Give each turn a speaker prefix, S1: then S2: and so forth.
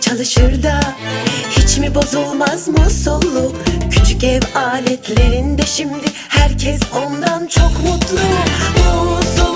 S1: çalışır da Hiç mi bozulmaz musullu Küçük ev aletlerinde şimdi Herkes ondan çok mutlu. Musullu